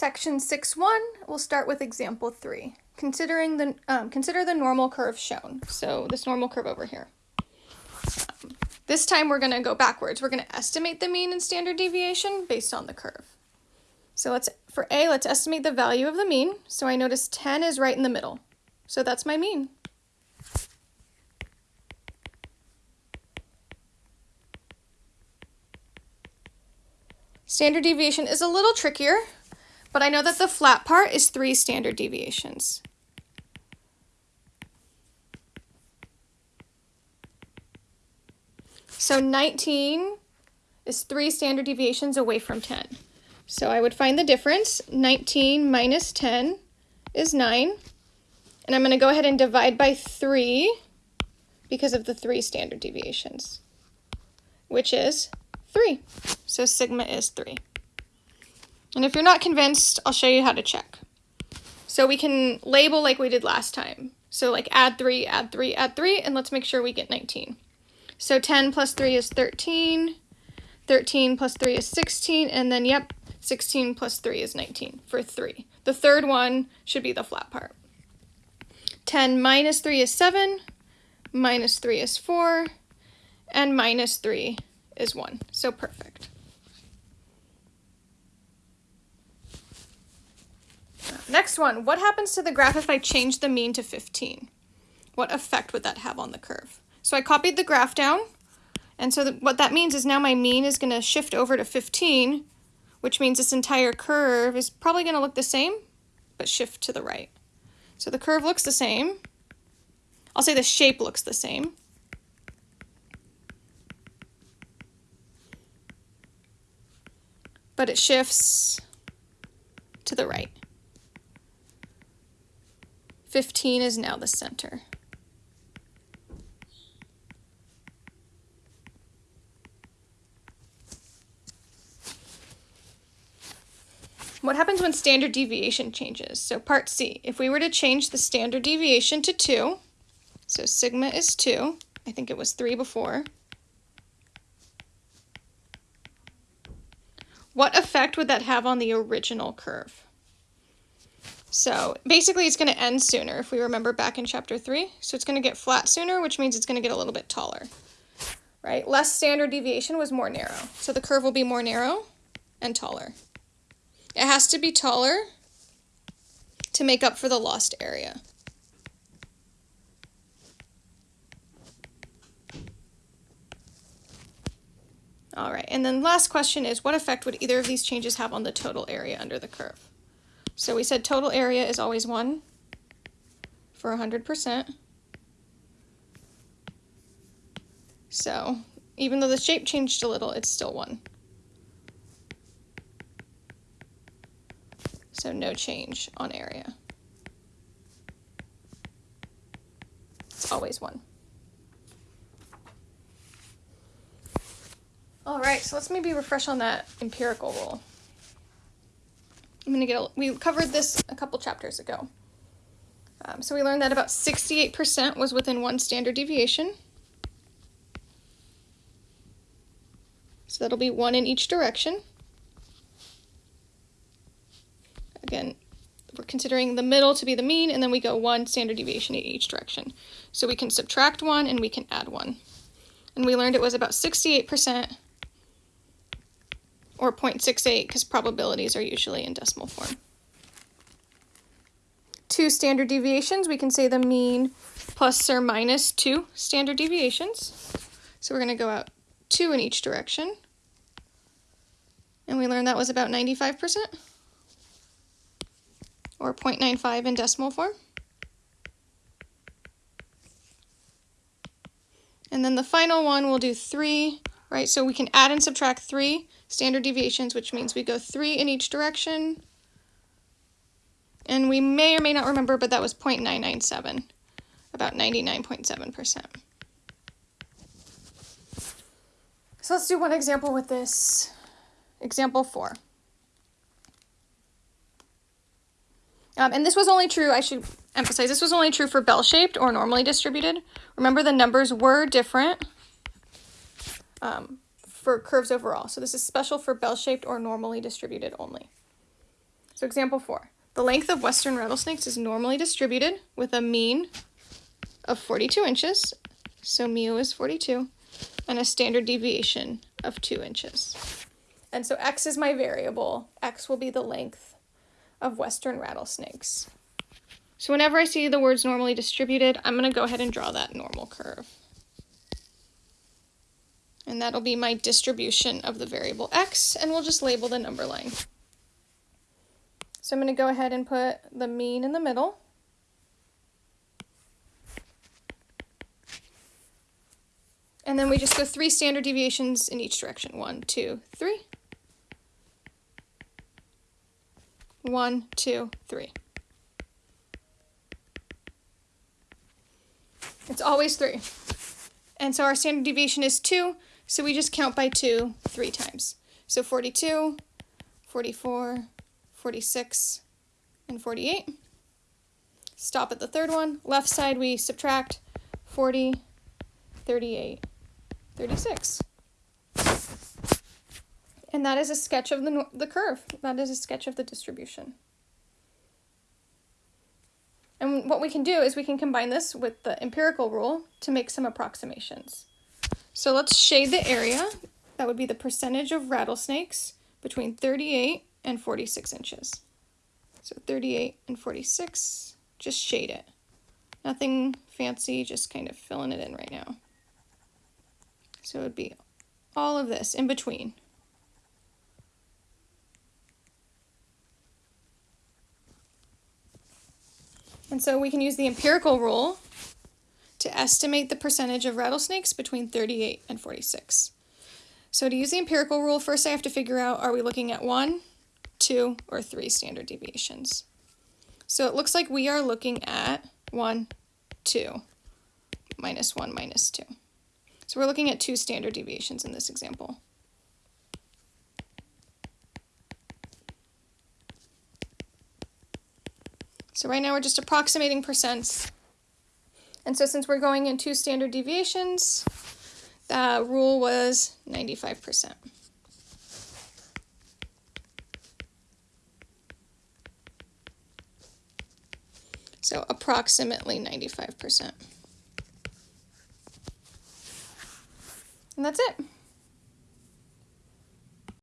Section 6.1, we'll start with example 3. Considering the, um, consider the normal curve shown. So this normal curve over here. Um, this time we're going to go backwards. We're going to estimate the mean and standard deviation based on the curve. So let's, for A, let's estimate the value of the mean. So I notice 10 is right in the middle. So that's my mean. Standard deviation is a little trickier, but I know that the flat part is three standard deviations. So 19 is three standard deviations away from 10. So I would find the difference. 19 minus 10 is 9. And I'm going to go ahead and divide by 3 because of the three standard deviations, which is 3. So sigma is 3. And if you're not convinced, I'll show you how to check. So we can label like we did last time. So like add 3, add 3, add 3, and let's make sure we get 19. So 10 plus 3 is 13, 13 plus 3 is 16, and then yep, 16 plus 3 is 19 for 3. The third one should be the flat part. 10 minus 3 is 7, minus 3 is 4, and minus 3 is 1. So perfect. Next one, what happens to the graph if I change the mean to 15? What effect would that have on the curve? So I copied the graph down, and so the, what that means is now my mean is going to shift over to 15, which means this entire curve is probably going to look the same, but shift to the right. So the curve looks the same. I'll say the shape looks the same. But it shifts to the right. 15 is now the center. What happens when standard deviation changes? So part C, if we were to change the standard deviation to 2, so sigma is 2, I think it was 3 before, what effect would that have on the original curve? So basically it's going to end sooner if we remember back in chapter 3. So it's going to get flat sooner, which means it's going to get a little bit taller, right? Less standard deviation was more narrow. So the curve will be more narrow and taller. It has to be taller to make up for the lost area. All right, and then last question is what effect would either of these changes have on the total area under the curve? So we said total area is always 1 for 100%. So even though the shape changed a little, it's still 1. So no change on area. It's always 1. All right, so let's maybe refresh on that empirical rule. I'm going to get, a, we covered this a couple chapters ago. Um, so we learned that about 68% was within one standard deviation. So that'll be one in each direction. Again, we're considering the middle to be the mean, and then we go one standard deviation in each direction. So we can subtract one and we can add one. And we learned it was about 68% or 0.68 because probabilities are usually in decimal form. Two standard deviations, we can say the mean plus or minus two standard deviations. So we're going to go out two in each direction. And we learned that was about 95% or 0.95 in decimal form. And then the final one, we'll do three, right? So we can add and subtract three standard deviations, which means we go three in each direction. And we may or may not remember, but that was 0.997, about 99.7%. So let's do one example with this. Example four. Um, and this was only true, I should emphasize, this was only true for bell-shaped or normally distributed. Remember the numbers were different. Um, for curves overall. So this is special for bell-shaped or normally distributed only. So example four, the length of western rattlesnakes is normally distributed with a mean of 42 inches, so mu is 42, and a standard deviation of 2 inches. And so x is my variable. x will be the length of western rattlesnakes. So whenever I see the words normally distributed, I'm going to go ahead and draw that normal curve. And that'll be my distribution of the variable x, and we'll just label the number line. So I'm going to go ahead and put the mean in the middle. And then we just go three standard deviations in each direction. One, two, three. One, two, three. It's always three. And so our standard deviation is two, so we just count by two three times. So 42, 44, 46, and 48. Stop at the third one. Left side we subtract 40, 38, 36. And that is a sketch of the, the curve. That is a sketch of the distribution. And what we can do is we can combine this with the empirical rule to make some approximations. So let's shade the area. That would be the percentage of rattlesnakes between 38 and 46 inches. So 38 and 46, just shade it. Nothing fancy, just kind of filling it in right now. So it would be all of this in between. And so we can use the empirical rule estimate the percentage of rattlesnakes between 38 and 46. So to use the empirical rule, first I have to figure out, are we looking at one, two, or three standard deviations? So it looks like we are looking at one, two, minus one, minus two. So we're looking at two standard deviations in this example. So right now we're just approximating percents. And so since we're going in two standard deviations, the rule was 95%. So approximately 95%. And that's it.